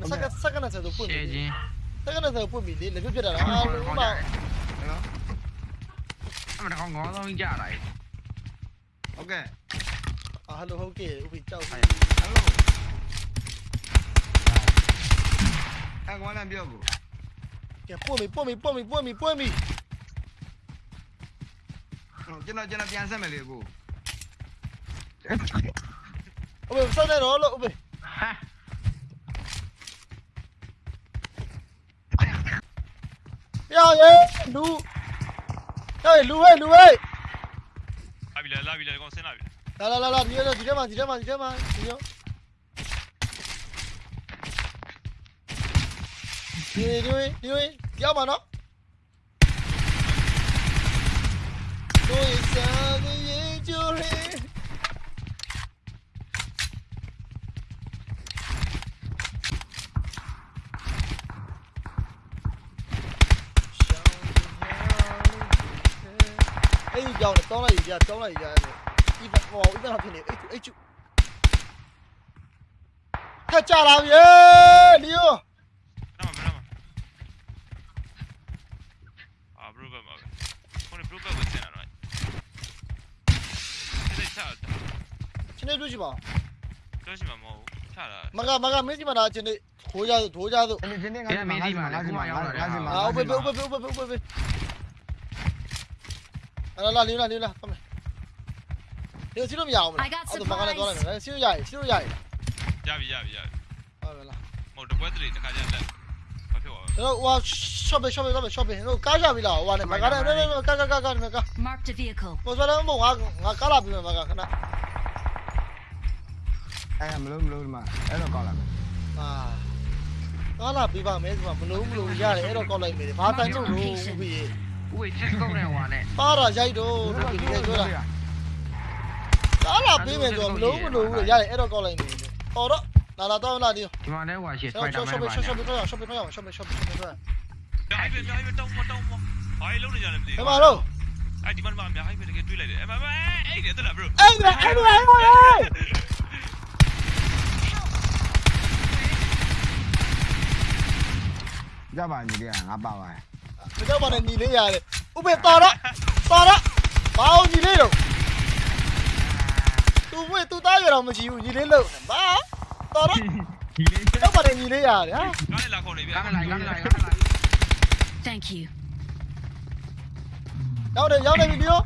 မစက်ကစက်ကနဲ့ဆက်ဆိုပွင့်ပြီချင်းစက်ကနဲ့ဆက်ပွင့်ပြီလေလက်ပြတ်ပြတ်တာအားလုံးမအမတကောင်ကောင်းဆုံးကြတာလေဟုတ်ကဲ့အာဟယ်လိုဟုတ်ကဲ့ဥပ္ပိကြောက်ဟယ်လိုအကောင်လမ်းပြောကိုကဲပွင့်ပြီပွင့်ပြီပွင့်ပြီပွင့်ပြီပွင့်ပြီကျွန်တော်ကျွန်တော်ပြန်ဆက်မယ်လေကိုအမေစက်နေတော့လို့ဥပ္ပိ ဟာရောရဲလူဟဲ့လူဟဲ့လူဟဲ့လာပြီလားလာပြီလားကောင်ဆင်းလာပြီလာလာလာလာဒီရောဒီထဲမှာဒီထဲမှာဒီထဲမှာဒီရောဒီဒီဒီရောက်မှာနော်တို့စားနေရင်ကြိုးရဲ အဲ့ဒီကြောင်း တောင်းလိုက်ရတောင်းလိုက်ရဒီဘဟောဥပဒေဖြစ်နေအဲ့အဲ့ချူခက်ကြလာပြီလီယိုနာမမနာမအာဘရိုဘမှာပဲခေါင်းဘရိုဘကိုဆင်းလာတော့ဒီစားချင်းနေတွေ့ရှိပါတော့ရှိမှာမဟုတ်ဘူးချလာမကမကမင်းစီမနာချင်းနေထိုးကြထိုးကြသို့ဒီနေ့ငါငါစီမှာငါစီမှာငါစီမှာအာဥပဒေဥပဒေဥပဒေဥပဒေ လာလာလီယိုလာလီယိုလာကမယ်ဒီစီလို့မရအောင်မလားအဲ့ဒါမကလည်းတော့လိုက်မယ်စီလို့ရရစီလို့ရရရပြီရပြီရပြီဟုတ်လားမဟုတ်တပွဲတည်းတခါကျလက်ဘာဖြစ်သွားလဲတော့ဟို shopping shopping shopping shopping ဟိုကားရပြီလားဟိုကနေမကားနဲ့ကားကားကားကားကား Marked a vehicle. ပေါ်စလာမငါငါကားလာပြီမကခဏအဲမလို့မလို့ဒီမှာအဲ့တော့ကောက်လာမယ်အာကားလာပြီးပါမယ်ဆိုတော့မလို့မလို့ရတယ်အဲ့တော့ကောက်လိုက်မယ်ဘာတိုင်းလို့လို့ဦးပြီ ဦးဝေးချက်ကုတ်နေဟွာနဲ့ပါတာရိုက်တော့ဒီကပြောတာကားလာပြီးမယ်ဆိုတော့မလို့မလို့ရတယ်အဲ့တော့ကောက်လိုက်မယ်ဟောတော့လာလာတော့လာဒီဒီမှာလည်းဟွာရှယ်စရှောပို့က်ဒါရှော့မန်ရှော့ပါရှော့ရှေ့ရှော့ရှေ့ရှော့ရှေ့ရှော့ရှေ့ရှော့ရှေ့ရှော့မြိုင်ပဲမြိုင်ပဲတောင်းမတောင်းမဘာလုံးနေကြလဲမသိဘယ်ဘူးမှာတော့အဲ့ဒီမှာမှာမြိုင်ပဲတကယ်တွေးလိုက်တယ်အဲ့မမအဲ့ဒီတက်လာဘရိုအဲ့ဒါအဲ့ဒါအဲ့ဒါကြပါညီလေးငါပါပါ မကြောက်ပါနဲ့ညီလေးရတယ်ဥပေတော်တော့တော်တော့ဘာအောင်ညီလေးတော့သူဝေးသူသားရတော့မရှိဘူးညီလေးလို့ဘာတော်တော့ဒီလေးကြောက်ပါနဲ့ညီလေးရတယ်ဟာကားနဲ့လာခေါ်နေပြီကားလိုက်ကားလိုက်ကားလိုက် Thank you. ရောက်တယ်ရောက်တယ်ဗီဒီယို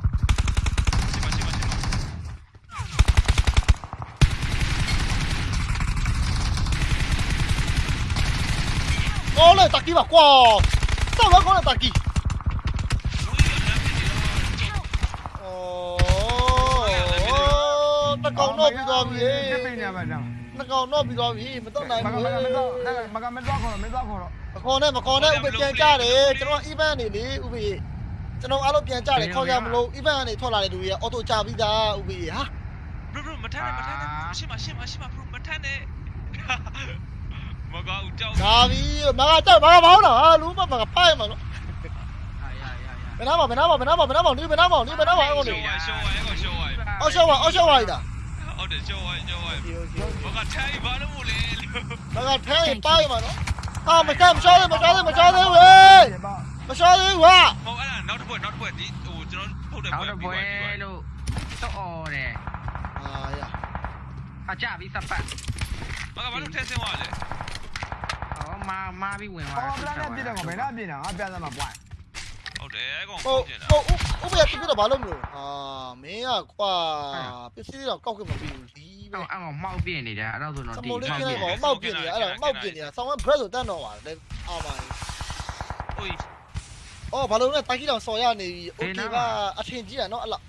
ရှိမရှိမရှိကော င်းလေတက်ကီပါကွာစောက်တော့ကောင်းလေတက်ကီအော်တကောင်တော့ပြီးသွားပြီပြပြနေပါတော့တကောင်တော့ပြီးသွားပြီမတော့နိုင်မကဘူးမကမတော့မကမတော့ခေါ်မတော့ခေါ်တော့မခေါ်နဲ့မခေါ်နဲ့ဥပပြန်ကြတယ်ကျွန်တော် event နေလေဥပကျွန်တော်အားလုံးပြန်ကြတယ်ခေါ်ကြမလို့ event ကနေထွက်လာတဲ့လူတွေက auto ကြပြီးသားဥပဟာဘရိုဘရိုမထမ်းနဲ့မထမ်းနဲ့ရှိမရှိမရှိမဘရိုမထမ်းနဲ့ မကအူတောက်ဒါပြီမကတက်မကဘောင်းလားအာလူမမကဖိုက်မှာနော်ဘယ်နာမှာဘယ်နာမှာဘယ်နာမှာဘယ်နာမှာနေဘယ်နာမှာနေဘယ်နာမှာအဲ့ကောင်နေရှောင်းဝိုင်းရှောင်းဝိုင်းအော်ရှောင်းဝိုင်းအော်ရှောင်းဝိုင်းဒါဟုတ်တယ်ရှောင်းဝိုင်းရှောင်းဝိုင်းမကထိုင်ဘာလို့မလဲမကထိုင်ပိုက်မှာနော်အာမကမရှောင်းသေးမရှောင်းသေးမရှောင်းသေးဝေးမရှောင်းသေးဟာဟုတ်အဲ့ဒါနောက်တစ်ပွဲနောက်တစ်ပွဲဒီဟိုကျွန်တော်ထုတ်တယ်ပွဲနောက်တစ်ပွဲလို့တော့အော်တယ်အာရအကြပြီစပတ်မကဘာလို့ထဲဆင်းသွားလဲ မာမာပြီးဝင်သွား ဟောဗလာနဲ့ပြည့်တယ်ကောဘယ်နာပြည့်တာငါပြသမှာပွိုင်း ဟုတ်တယ်အဲ့ကောင် ဟို ဖုတ်ကျင်တာ ဟိုဥပရပြပြတော့ဘာလို့မလို့အာမင်းကကွာပစ္စည်းတော့ကောက်ကမပြီးဘူးဒီပဲ အော်အော်မောက်ပြင်းနေတာအဲ့တော့ဆိုတော့ စ ဒီ မိုလေး မောက် ခ ပြ င်း င်း လိုက်ပါမောက်ပြနေအဲ့ဒါမောက်ပြနေတာဆောင်းဝဘရက်ဆိုတန်းတော့ပါတယ်အာပါ ဟို အော်ဘာလို့လဲတိုက်ကြီးတောင်စော်ရနေပြီโอเคပါအထင်ကြီးอ่ะเนาะအဲ့လောက်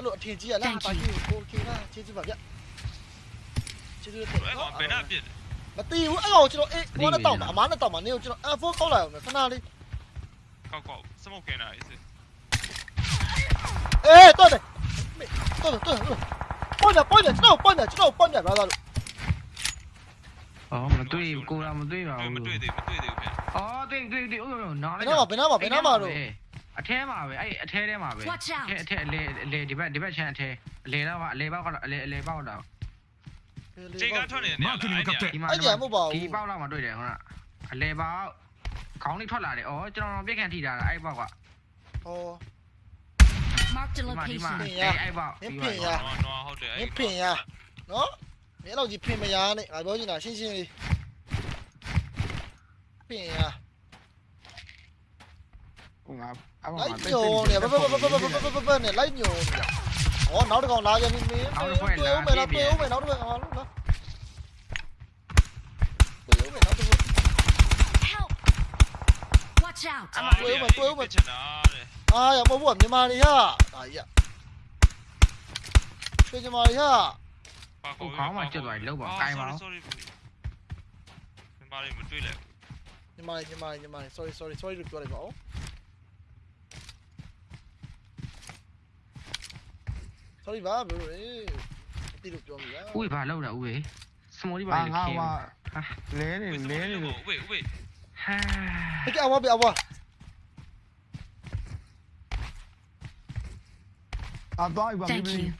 အဲ့လိုအထင်ကြီးရလားပါကြီးကိုကိုကျေနာကျေးဇူးပါဗျကျေးဇူးတင်အဲ့ကောင်ဘယ်နှပြစ်မသိဘူးအဲ့ကောင်ကျွန်တော်အေးဘောနဲ့တောက်ပါအမားနဲ့တောက်ပါနေကိုကျွန်တော် F4 ကောက်လိုက်အောင်ခဏလေးကောက်ကောက်စမောက်ခဲနာအေးအေးတော့တယ်တော့တော့ပေါ်တယ်ပေါ်တယ်ကျွန်တော်ပေါ်တယ်ကျွန်တော်ပေါ်တယ်ဘာသာလို့အော်မတွေ့ကိုလာမတွေ့ပါဘူးမတွေ့သေးမတွေ့သေးဘူးခင်ဗျအော်တွေ့တွေ့တွေ့ဟုတ်တော့နားလိုက်တော့ဘယ်နားမှာဘယ်နားမှာတော့ အထဲမှာပဲအဲ့အထဲထဲမှာပဲ Watch out အထဲအထဲအလေအလေဒီဘက်ဒီဘက်ချမ်းအထဲအလေတော့အလေပေါက်ကတော့အလေအလေပေါက်တော့ချိန်ကထွက်နေတယ်နေရာလားအဲ့နေရာဒီမှာအဲ့ကြမဟုတ်ပါဘူးဒီပေါက်တော့မှတွေ့တယ်ဟုတ်လားအလေပေါက်ခေါင်းလေးထွက်လာတယ်ဩကျွန်တော်ပြက်ခံထိတာအဲ့ပေါက်ကဟော Marked a ဒီမှာဒီမှာ location. အဲ့အဲ့ပေါက်မင်းပြီးဖင်ပါရနော်နော်ဟုတ်တယ်မအဲ့င်းဖင်ရနော်မင်းတော့ကြီးဖင်မရနဲ့ငါပြောချင်တာရှင်းရှင်းလေးဖင်ရဟိုငါ lấy Leño nè, nè, leño nè. Ủa, nấu được còn lại cho mình miếng. Tôi uống mày nấu, tôi uống mày nấu được còn lúc đó. Tôi uống mày nấu tôi uống. Tôi uống mày, tôi uống mày. Ai, ông muốn như mà đi ha. Đấy ạ. Tôi cho mày ha. Không khó mà chưa rồi lâu bỏ tay mà. Nhưng mà nhưng mà nhưng mà sorry sorry sorry được rồi lại. Thôi đi vào, bụi. bà được rồi. Ui vào lâu đã ui. Sao đi vào. Ha ha. Lé này, lé này. Ui ui. Ha. Cái ao bị ao. À vãi vào đi.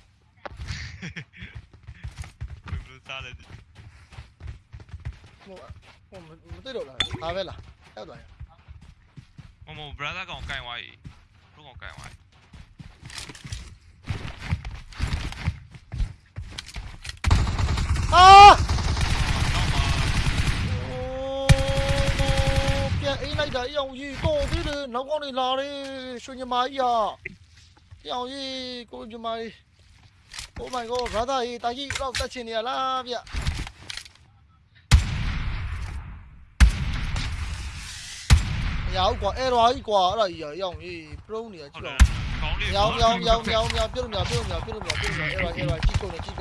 Một, một, một tới độ là, à vậy là, theo đuổi. Một, một brother còn cài ngoài, lúc còn cài ngoài. nấu con thì lo đi xuống như máy giờ theo gì cô như máy cô mày cô ra đây ta gì đâu ta chỉ nhà là vậy nhau quả e rồi quả là giờ dòng gì pro nữa nhau nhau nhau nhau nhau biết nhau biết nhau biết nhau biết không e rồi e rồi chi câu này chi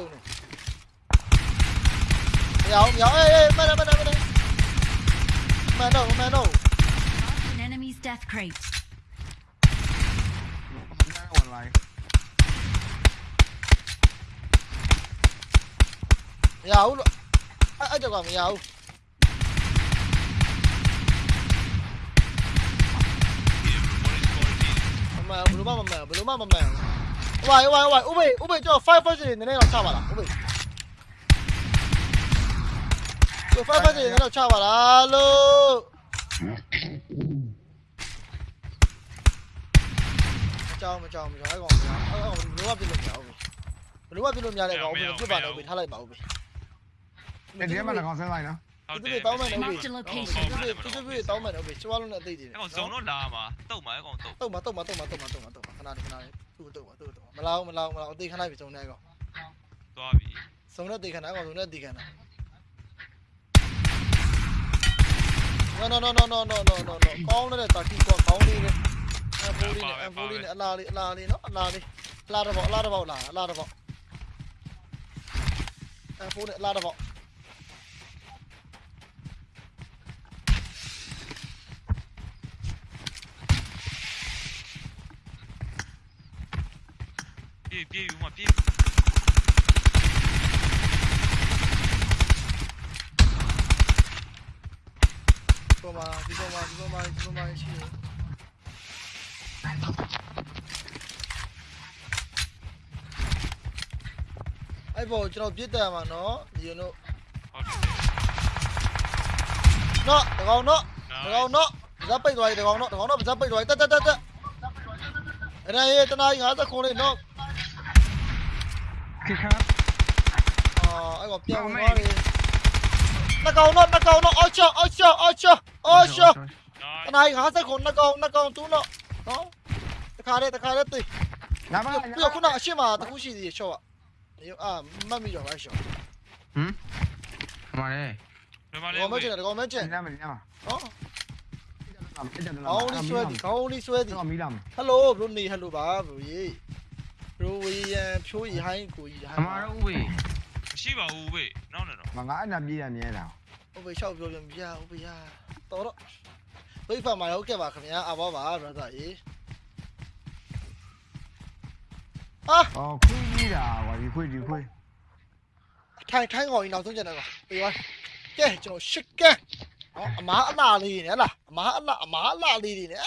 nhau nhau ê ê bên đây bên đây đâu mẹ đâu? death crate. That one, like. Dầu ở, ở chỗ còn dầu Mẹ bulu mama mẹ bulu mama mẹ Ubai ubai ubai ubi ubi cho five five gì nên nó chao vào ubi Cho five five gì nên nó chao vào lo လားလို့မကြောက်မကြောက်မကြောက်အဲ့ကောင်မကြောက်အဲ့ကောင်ဘယ်လိုမှပြလို့မရဘူးဘယ်လိုမှပြလို့မရတဲ့ကောင်ဥပေပြပါတော့ဥပေထားလိုက်ပါဥပေတယ်ဒီမှာကောင်ဆန်းလိုက်နော်ဟုတ်တဒီယ်တောင်းမယ်နော် Marked a location. ဒီဒီဒီတောင်းမယ်နော်ချွားလုံးနဲ့အသိတယ်အဲ့ကောင်ဇုံတော့လာမှာတုတ်မှာအဲ့ကောင်တုတ်တုတ်မှာတုတ်မှာတုတ်မှာတုတ်မှာတုတ်မှာတုတ်မှာခဏလေးခဏလေးသူ့တုတ်မှာသူ့တုတ်မှာမလာဘူးမလာဘူးမလာဘူးအသေးခဏပြီစုံနေကောင်သွားပြီစုံနဲ့တေခဏကောင်စုံနဲ့တေခဏ No no no no no no no no no ကောင်းတဲ့တာကီကောကောင်းလေးလေ em vô đi này em vô đi này la đi la đi nó la đi la ra vọ la ra vọ la, la ra vọ em vô này la ra vọ Pive, pive, uma pive. Toma, toma, toma, toma, toma, toma. အဲ့ပေါ်ကျွန်တော်ပြစ်တယ်မှာနော်ဒီလိုဟုတ်တယ်နော်တကောင်နော်တကောင်နော်ဇက်ပိတ်သွားပြီတကောင်နော်တကောင်နော်ဇက်ပိတ်သွားပြီတက်တက်တက်တက်အဲ့ဒါရေးတနာကြီး50ခုလေးနော်ခိခါအာအဲ့ကောင်ပြောင်းသွားတယ်တကောင်နော်တကောင်နော်အောက်ချအောက်ချအောက်ချအောက်ချတနာကြီး50ခုနှစ်ကောင်နှစ်ကောင်တူးနော်နော်တခါလေးတခါလေးသိငါမပြီးတော့ခုနအရှိမတခုရှိသေးတယ်ရှော့က 有啊，没米了，还少。嗯？干嘛嘞？干嘛嘞？我没进来，我没进。你干嘛？你干嘛？哦。ကောင်းလေးဆွဲသည်ကောင်းလေးဆွဲသည်မီလာမဟယ်လိုဘရိုနေဟယ်လိုပါဘရိုကြီးဘရိုဝေရန်ဖြိုးရီဟိုင်းကိုကြီးဟိုင်းအမားတို့ဥပေမရှိပါဘူးဥပေနောက်နေတော့ငါအဲ့နာပြေးရမြဲတာဥပေရှောက်ပြောပြန်ပြဥပေရတော်တော့ဘိတ်ဖာမှာရောက်ခဲ့ပါခင်ဗျာအဘောပါဘရဒါကြီး အာအော်ခွေးကြီးတာကွာဒီခွေးဒီခွေးထိုင်ထိုင်ကောင်ကြီးနောက်ဆုံးကျန်တယ်ကွာပြီးသွားကဲကျွန်တော်ရှစ်ကန်ဟောအမားအလားလေးနေဟလားအမားအလားအမားအလားလေးနေ